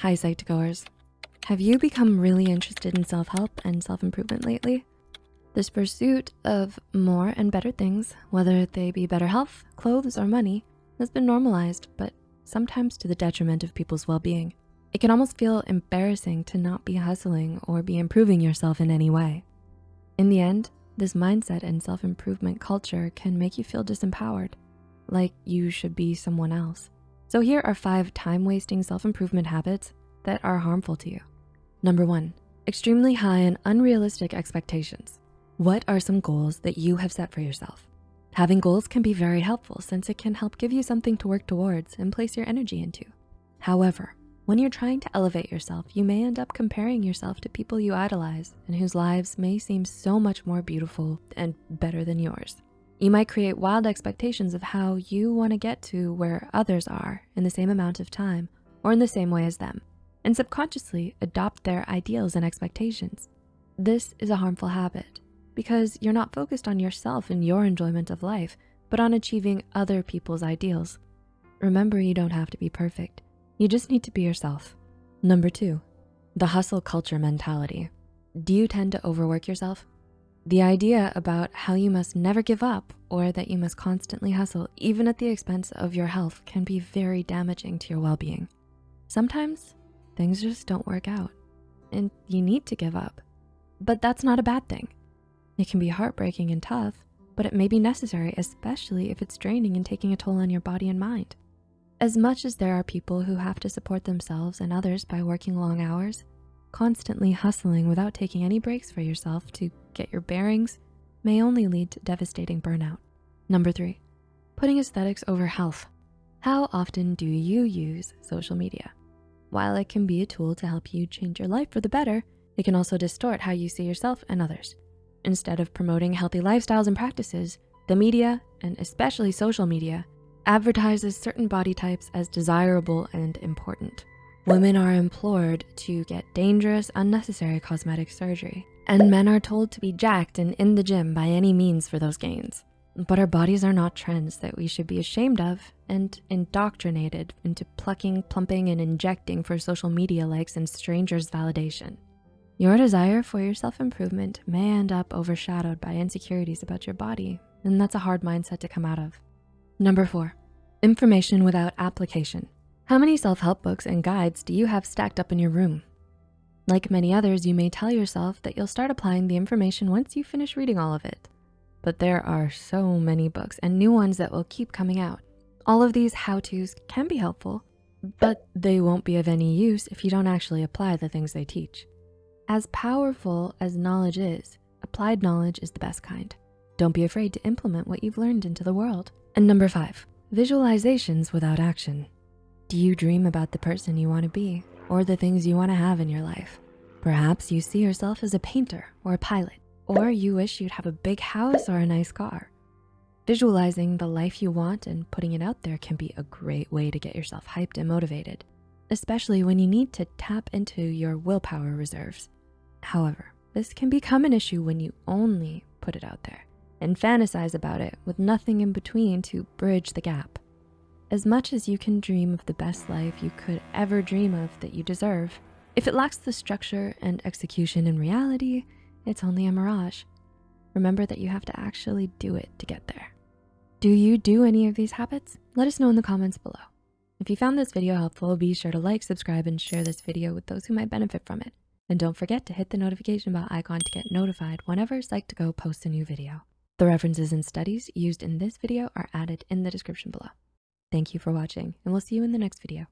Hi, Psych2Goers. Have you become really interested in self-help and self-improvement lately? This pursuit of more and better things, whether they be better health, clothes, or money, has been normalized, but sometimes to the detriment of people's well-being. It can almost feel embarrassing to not be hustling or be improving yourself in any way. In the end, this mindset and self-improvement culture can make you feel disempowered, like you should be someone else. So here are five time-wasting self-improvement habits that are harmful to you. Number one, extremely high and unrealistic expectations. What are some goals that you have set for yourself? Having goals can be very helpful since it can help give you something to work towards and place your energy into. However, when you're trying to elevate yourself, you may end up comparing yourself to people you idolize and whose lives may seem so much more beautiful and better than yours. You might create wild expectations of how you wanna get to where others are in the same amount of time or in the same way as them and subconsciously adopt their ideals and expectations. This is a harmful habit because you're not focused on yourself and your enjoyment of life, but on achieving other people's ideals. Remember, you don't have to be perfect. You just need to be yourself. Number two, the hustle culture mentality. Do you tend to overwork yourself? The idea about how you must never give up or that you must constantly hustle, even at the expense of your health can be very damaging to your well-being. Sometimes things just don't work out and you need to give up. But that's not a bad thing. It can be heartbreaking and tough, but it may be necessary, especially if it's draining and taking a toll on your body and mind. As much as there are people who have to support themselves and others by working long hours, constantly hustling without taking any breaks for yourself to get your bearings may only lead to devastating burnout. Number three, putting aesthetics over health. How often do you use social media? While it can be a tool to help you change your life for the better, it can also distort how you see yourself and others. Instead of promoting healthy lifestyles and practices, the media, and especially social media, advertises certain body types as desirable and important. Women are implored to get dangerous, unnecessary cosmetic surgery, and men are told to be jacked and in the gym by any means for those gains. But our bodies are not trends that we should be ashamed of and indoctrinated into plucking, plumping, and injecting for social media likes and strangers' validation. Your desire for your self-improvement may end up overshadowed by insecurities about your body, and that's a hard mindset to come out of. Number four, information without application. How many self-help books and guides do you have stacked up in your room? Like many others, you may tell yourself that you'll start applying the information once you finish reading all of it but there are so many books and new ones that will keep coming out. All of these how-tos can be helpful, but they won't be of any use if you don't actually apply the things they teach. As powerful as knowledge is, applied knowledge is the best kind. Don't be afraid to implement what you've learned into the world. And number five, visualizations without action. Do you dream about the person you wanna be or the things you wanna have in your life? Perhaps you see yourself as a painter or a pilot or you wish you'd have a big house or a nice car. Visualizing the life you want and putting it out there can be a great way to get yourself hyped and motivated, especially when you need to tap into your willpower reserves. However, this can become an issue when you only put it out there and fantasize about it with nothing in between to bridge the gap. As much as you can dream of the best life you could ever dream of that you deserve, if it lacks the structure and execution in reality, it's only a mirage. Remember that you have to actually do it to get there. Do you do any of these habits? Let us know in the comments below. If you found this video helpful, be sure to like, subscribe, and share this video with those who might benefit from it. And don't forget to hit the notification bell icon to get notified whenever Psych2Go posts a new video. The references and studies used in this video are added in the description below. Thank you for watching, and we'll see you in the next video.